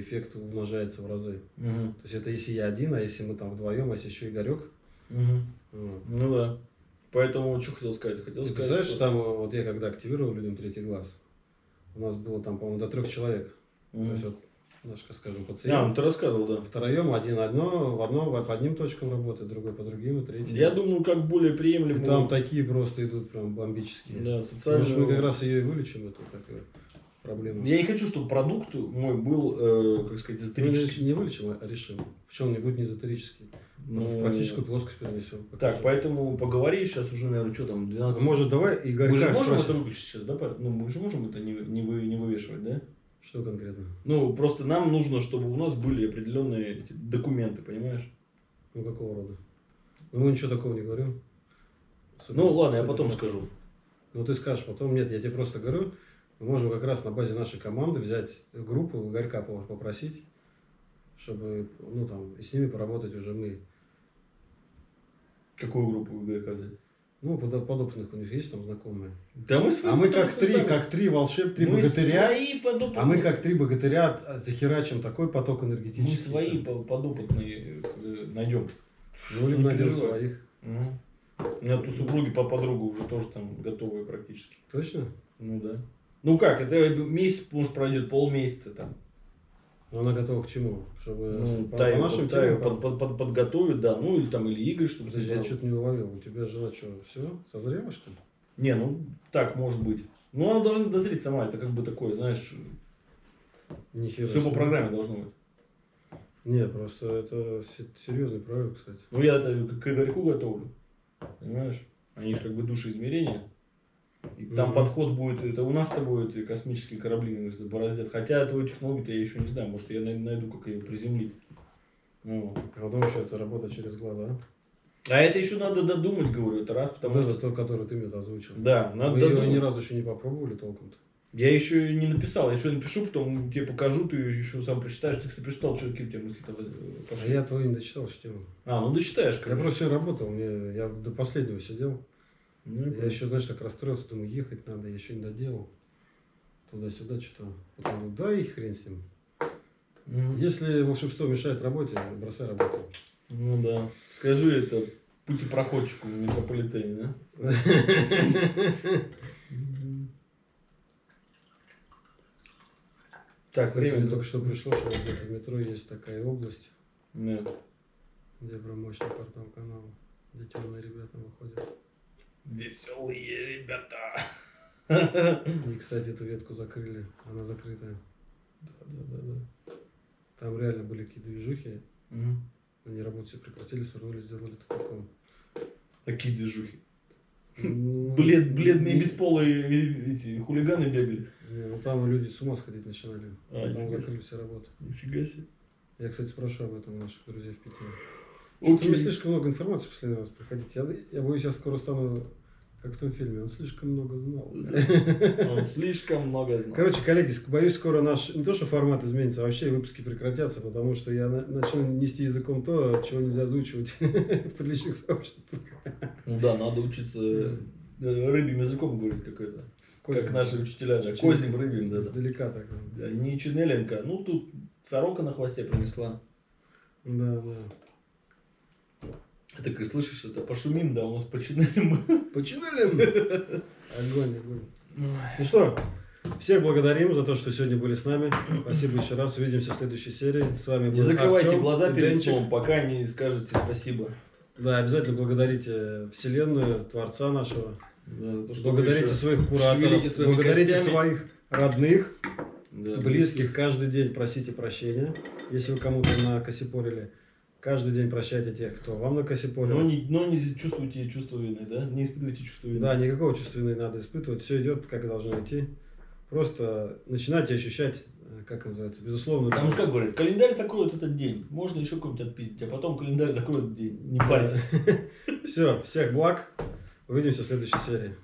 эффект умножается в разы. Мгм. То есть это если я один, а если мы там вдвоем, а если еще Игорек. Мгм. Вот. Ну да. Поэтому, что хотел сказать? Хотел Ты сказать, представляешь, что... там э, вот я когда активировал людям третий глаз, у нас было там, по-моему, до трех человек. То Мгм. есть вот наш, как скажем, А, пациент. ну ты рассказывал, да. Втроем, один одно, в одном по одним точкам работает, другой по другим, и третий. Я думаю, как более И приемлемо. там такие просто идут прям бомбические. Да, Может, социальную... мы как раз ее и вылечим, эту такую проблему. Я не хочу, чтобы продукт мой был, э, как сказать, Мы эзотерический. не вылечим, а решим. Причем он не будет не эзотерический. Ну, в практическую плоскость перенесем. Так, поэтому поговори сейчас уже, наверное, что там, 12... А Может, давай Игорька мы же можем спросим. это выключить сейчас, да? Ну, мы же можем это не, не, вы, не вывешивать, да? Что конкретно? Ну, просто нам нужно, чтобы у нас были определенные документы, понимаешь? Ну, какого рода? Ну, мы ничего такого не говорим. Супер- Ну, ладно, я супер. потом скажу. Ну, ты скажешь потом. Нет, я тебе просто говорю, мы можем как раз на базе нашей команды взять группу Игорька попросить, чтобы, ну, там, и с ними поработать уже мы. Какую группу вы взять? Ну, под- подопытных у них есть там знакомые. Да мы свои А мы как три, сами. как три волшеб, три мы богатыря. свои подопытные. А мы как три богатыря захерачим такой поток Мы энергетический. свои по- подопытные э, найдем. Ну, либо найдем своих. Мгм. У меня тут супруги по подруга уже тоже там готовые практически. Точно? Ну да. Ну как, это месяц, может, пройдет полмесяца там. Но она готова к чему? Чтобы Ну, по, Таю- по нашим Таю под- под- под- подготовить, да. Ну или там, или Игорь, чтобы Подожди, я что-то не уловил. У тебя жена что, все? Созрела, что ли? Не, ну так может быть. Ну она должна дозреть сама, это как бы такое, знаешь, Нихера. все по себе. программе должно быть. Не, просто это се- серьезный проект, кстати. Ну я это к Игорьку готовлю, понимаешь? Они же как бы душеизмерения. И там Мгм. подход будет, это у нас с тобой это космические корабли бороздят. Хотя твою технологию я еще не знаю, может я най- найду, как ее приземлить. Ну. А потом еще это работа через глаза. А это еще надо додумать, говорю, это раз, потому Вот что... это то, который ты мне озвучил. Да, надо Мы додумать. ни разу еще не попробовали толком-то. Я еще не написал, я еще напишу, потом тебе покажу, ты еще сам прочитаешь. Ты, кстати, прочитал, что какие у тебя мысли-то э, А пошли. я твою не дочитал тему. А, ну дочитаешь, Я короче. просто все работал, мне, я до последнего сидел. Ну, Я еще, знаешь, так расстроился, думаю, ехать надо, я еще не доделал. Туда-сюда что-то. Потом думаю, да и хрен с ним. Мгм. Если волшебство мешает работе, бросай работу. Ну да. Скажи это путепроходчику в метрополитене, да? Так, Кстати, мне время только что пришло, что вот где-то в метро есть такая область, Да. где прям мощный портал канала, где темные ребята выходят. Веселые ребята. И, кстати, эту ветку закрыли, она закрытая. Да, да, да, да. Там реально были какие-то движухи, Мгм. они работу все прекратили, свернули, сделали тупиком. Такие движухи. Ну, Блед, бледные бесполые э, эти хулиганы бегали. Не, ну там люди с ума сходить начинали. А, там закрыли все работы. Нифига себе. Я, кстати, спрошу об этом у наших друзей в Питере. Окей. мне слишком много информации в последний раз приходить. Я, я боюсь, я скоро стану как в том фильме. Он слишком много знал. Он слишком много знал. Короче, коллеги, боюсь, скоро наш не то, что формат изменится, а вообще выпуски прекратятся, потому что я на- начну нести языком то, чего нельзя озвучивать в приличных сообществах. Ну да, надо учиться э, рыбьим языком говорить как это. Как наши учителя, да. Козьим рыбьим, да. да. Издалека так. Да, Не Чинеленко. Ну тут сорока на хвосте принесла. Да, да. Это как слышишь, это пошумим, да, у нас починелим. Починали? Огонь, огонь. Ну что, всех благодарим за то, что сегодня были с нами. Спасибо еще раз. Увидимся в следующей серии. С вами был Не закрывайте Артем глаза и перед сном, пока не скажете спасибо. Да, обязательно благодарите Вселенную, Творца нашего. Да, то, что Благодарите своих кураторов. Благодарите костями. своих родных, Да, близких. Каждый день просите прощения, если вы кому-то накосипорили. Каждый день прощайте тех, кто вам накосипорил. Но не, но не чувствуйте чувство вины, да? Не испытывайте чувство вины. Да, никакого чувства вины надо испытывать. Все идет, как должно идти. Просто начинайте ощущать, э, как называется, безусловно. Потому что, как говорят, календарь закроет этот день. Можно еще какой-нибудь отпиздить, а потом календарь закроет день. Не парьтесь. Все, всех благ. Увидимся в следующей серии.